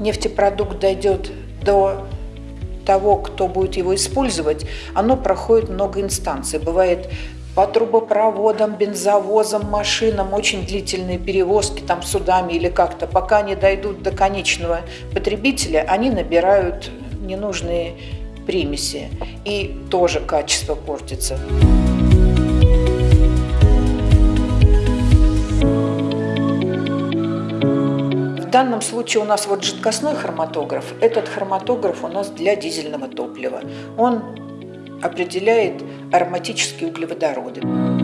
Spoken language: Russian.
нефтепродукт дойдет до того, кто будет его использовать, оно проходит много инстанций. Бывает по трубопроводам, бензовозам, машинам, очень длительные перевозки там судами или как-то. Пока они дойдут до конечного потребителя, они набирают ненужные примеси. И тоже качество портится. Данном случае у нас вот жидкостной хроматограф. Этот хроматограф у нас для дизельного топлива. Он определяет ароматические углеводороды.